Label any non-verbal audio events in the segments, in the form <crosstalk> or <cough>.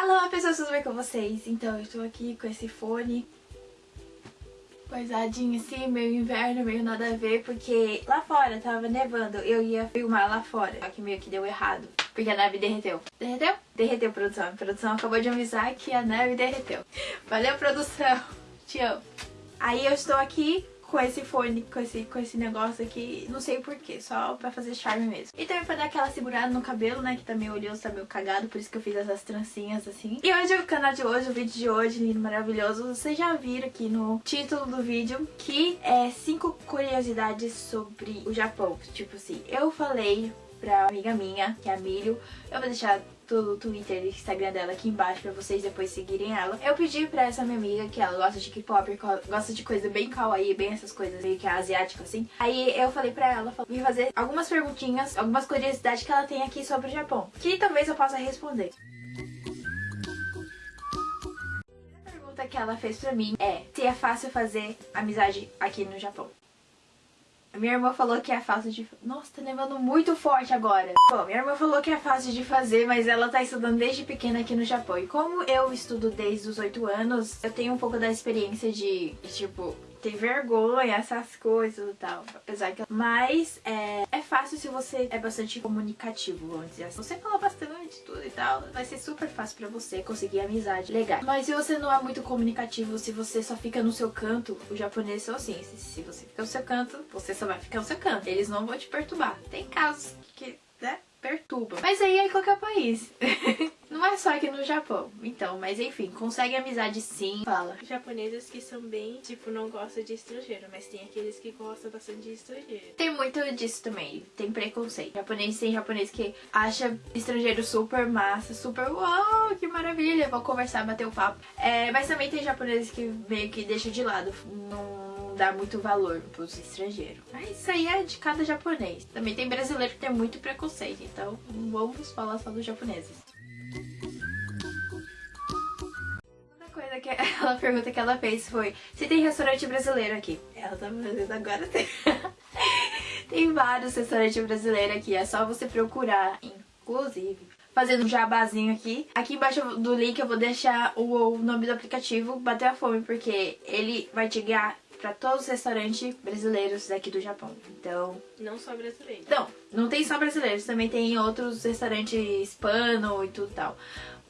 Alô pessoas, tudo bem com vocês? Então eu estou aqui com esse fone Coisadinho assim, meio inverno, meio nada a ver Porque lá fora tava nevando, eu ia filmar lá fora Só que meio que deu errado, porque a neve derreteu. Derreteu? Derreteu, produção. A produção acabou de avisar que a neve derreteu. Valeu, produção, <laughs> te amo. Aí eu estou aqui com esse fone, com esse, com esse negócio aqui, não sei porquê, só pra fazer charme mesmo. E também pra dar aquela segurada no cabelo, né, que tá meio oleoso, tá meio cagado, por isso que eu fiz essas trancinhas assim. E hoje, o canal de hoje, o vídeo de hoje, lindo, maravilhoso, vocês já viram aqui no título do vídeo, que é 5 curiosidades sobre o Japão. Tipo assim, eu falei pra amiga minha, que é a Milho, eu vou deixar do Twitter e Instagram dela aqui embaixo pra vocês depois seguirem ela. Eu pedi pra essa minha amiga, que ela gosta de K-pop, gosta de coisa bem kawaii, bem essas coisas meio que asiáticas assim. Aí eu falei pra ela, me fazer algumas perguntinhas, algumas curiosidades que ela tem aqui sobre o Japão, que talvez eu possa responder. A pergunta que ela fez pra mim é se é fácil fazer amizade aqui no Japão. Minha irmã falou que é fácil de... Nossa, tá nevando muito forte agora. Bom, minha irmã falou que é fácil de fazer, mas ela tá estudando desde pequena aqui no Japão. E como eu estudo desde os 8 anos, eu tenho um pouco da experiência de, tipo, ter vergonha, essas coisas e tal. Apesar que... Mas é, é fácil se você é bastante comunicativo, vamos dizer assim. Você fala bastante, tudo e tal, vai ser super fácil pra você conseguir amizade legal. Mas se você não é muito comunicativo, se você só fica no seu canto, o japonês são assim, se, você fica no seu canto, você só vai ficar no seu canto. Eles não vão te perturbar. Tem casos que, né, perturbam. Mas aí é qualquer país. <laughs> Não é só aqui no Japão. Então, mas enfim, consegue amizade sim. Fala. Japoneses que são bem, tipo, não gostam de estrangeiro, mas tem aqueles que gostam bastante de estrangeiro. Tem muito disso também. Tem preconceito. Japonês tem japonês que acha estrangeiro super massa, super uau, que maravilha, vou conversar, bater o um papo. É, mas também tem japoneses que meio que deixam de lado. Não dá muito valor pros estrangeiros. Mas isso aí é de cada japonês. Também tem brasileiro que tem muito preconceito, então vamos falar só dos japoneses. Coisa que <laughs> ela pergunta que ela fez foi se tem restaurante brasileiro aqui. Ela tá fazendo agora tem. <laughs> tem vários restaurantes brasileiros aqui, é só você procurar, inclusive fazendo um jabazinho aqui. Aqui embaixo do link eu vou deixar o, nome do aplicativo, Bater a Fome, porque ele vai te guiar para todos os restaurantes brasileiros daqui do Japão. Então... Não só brasileiros. Não, não tem só brasileiros. Também tem outros restaurantes hispano e tudo tal.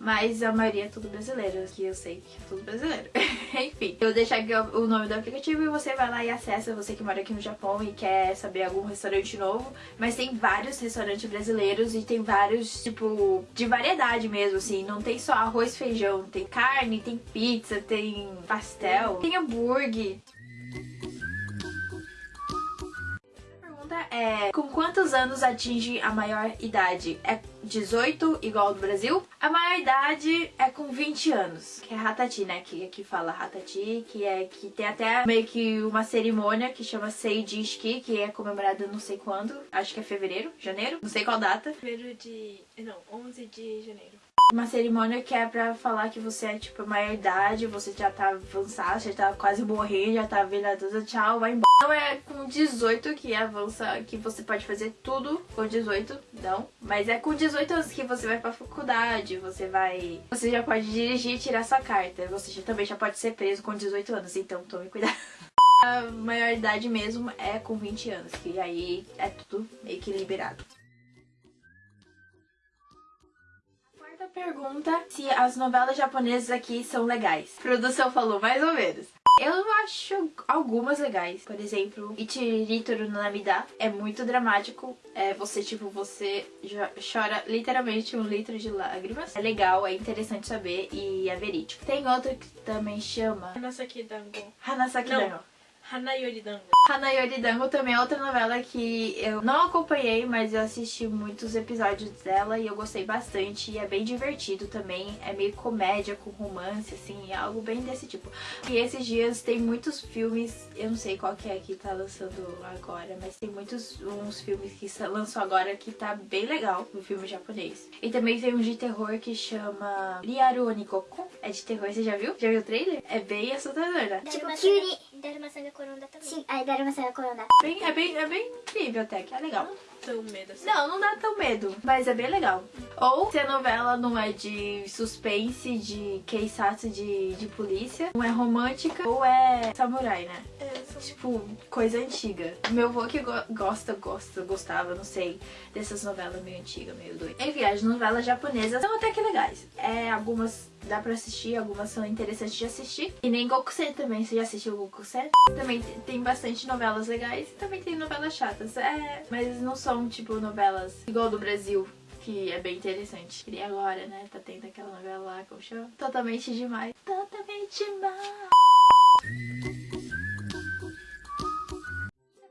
Mas a maioria é tudo brasileiro, que eu sei que é tudo brasileiro. <laughs> Enfim, eu vou deixar aqui o nome do aplicativo e você vai lá e acessa, você que mora aqui no Japão e quer saber algum restaurante novo. Mas tem vários restaurantes brasileiros e tem vários, tipo, de variedade mesmo, assim. Não tem só arroz, feijão, tem carne, tem pizza, tem pastel, tem hambúrguer. É com quantos anos atinge a maior idade? É 18, igual do Brasil? A maior idade é com 20 anos, que é Hatati, né? Que aqui fala Hatati, que é que tem até meio que uma cerimônia que chama Seijishiki, que é comemorada não sei quando, acho que é fevereiro, janeiro, não sei qual data. Fevereiro de... não, 11 de janeiro. Uma cerimônia que é pra falar que você é, tipo, maior idade, você já tá avançado, já tá quase morrendo, já tá tudo, tchau, vai embora. Não é com 18 que avança, que você pode fazer tudo com 18, não. Mas é com 18 anos que você vai pra faculdade, você vai... Você já pode dirigir e tirar sua carta. Você já, também já pode ser preso com 18 anos, então tome cuidado. <laughs> A maior idade mesmo é com 20 anos, que aí é tudo meio que liberado. Pergunta se as novelas japonesas aqui são legais. A produção falou mais ou menos. Eu acho algumas legais. Por exemplo, Ichiritoru no Namida é muito dramático. É você, tipo, você chora literalmente um litro de lágrimas. É legal, é interessante saber e é verídico. Tem outro que também chama... Hanasaki Dango. Hanasaki Dango. Hanayoridango. Hanayoridango também é outra novela que eu não acompanhei, mas eu assisti muitos episódios dela e eu gostei bastante. E é bem divertido também, é meio comédia com romance, assim, é algo bem desse tipo. E esses dias tem muitos filmes, eu não sei qual que é que tá lançando agora, mas tem muitos uns filmes que lançou agora que tá bem legal no filme japonês. E também tem um de terror que chama Liaru Onikoko, é de terror, você já viu? Já viu o trailer? É bem assustador, né? Tipo, Kyuri Daruma-sanga Koronda também. Sim, aí Daruma-sanga Koronda. Bem, é, bem, é bem incrível até, que é legal. Tão medo assim. Não, não dá tão medo, mas é bem legal. Ou se a novela não é de suspense, de keisatsu de, de polícia, não é romântica, ou é samurai, né? É, Tipo, coisa antiga. Meu avô que go- gosta, gosta, gostava, não sei, dessas novelas meio antigas, meio doidas. Enfim, as novelas japonesas são até que legais. É, algumas dá pra assistir, algumas são interessantes de assistir. E nem Gokusei também, você já assistiu Gokusei? Também te- tem bastante novelas legais e também tem novelas chatas. É, mas não são, tipo, novelas igual do Brasil. Que é bem interessante. E agora, né? Tá tendo aquela novela lá, como chama? Totalmente demais. Totalmente demais.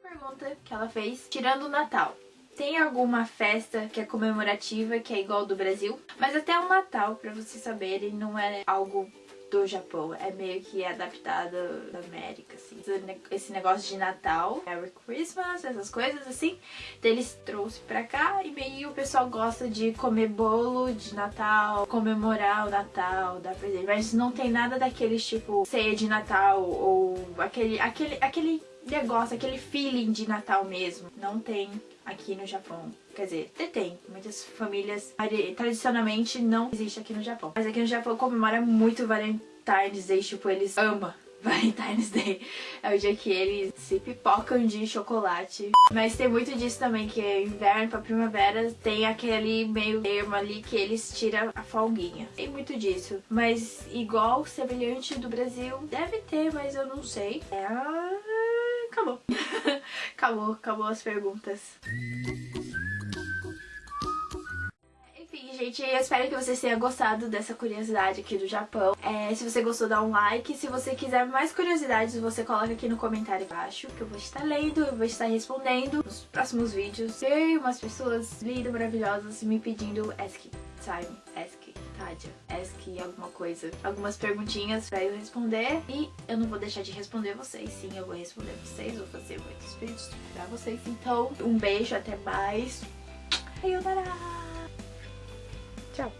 Pergunta que ela fez, tirando o Natal. Tem alguma festa que é comemorativa, que é igual do Brasil? Mas até o Natal, pra vocês saberem, não é algo do Japão. É meio que adaptado da América, assim. Esse ne- Esse negócio de Natal, Merry Christmas, essas coisas assim. Eles trouxe pra cá e meio o pessoal gosta de comer bolo de Natal, comemorar o Natal, dar presente. Mas não tem nada daqueles tipo ceia de Natal ou aquele, aquele, aquele negócio, aquele feeling de Natal mesmo. Não tem aqui no Japão. Quer dizer, tem. Muitas famílias tradicionalmente não existe aqui no Japão. Mas aqui no Japão comemora muito Valentine's Day, tipo, eles amam. <laughs> Valentine's Day é o dia que eles se pipocam de chocolate. Mas tem muito disso também, que é inverno pra primavera tem aquele meio termo ali que eles tiram a folguinha. Tem muito disso. Mas igual semelhante do Brasil, deve ter, mas eu não sei. É. Acabou. <laughs> acabou, acabou as perguntas. Enfim, gente, eu espero que vocês tenham gostado dessa curiosidade aqui do Japão. É, se você gostou, dá um like. Se você quiser mais curiosidades, você coloca aqui no comentário embaixo, que eu vou estar lendo, eu vou estar respondendo nos próximos vídeos. Tem umas pessoas lindas, maravilhosas me pedindo Ask Time, Ask Tadia, Ask alguma coisa, algumas perguntinhas pra eu responder. E eu não vou deixar de responder vocês, sim, eu vou responder vocês, vou fazer muitos vídeos pra vocês. Então, um beijo, até mais. Tchau.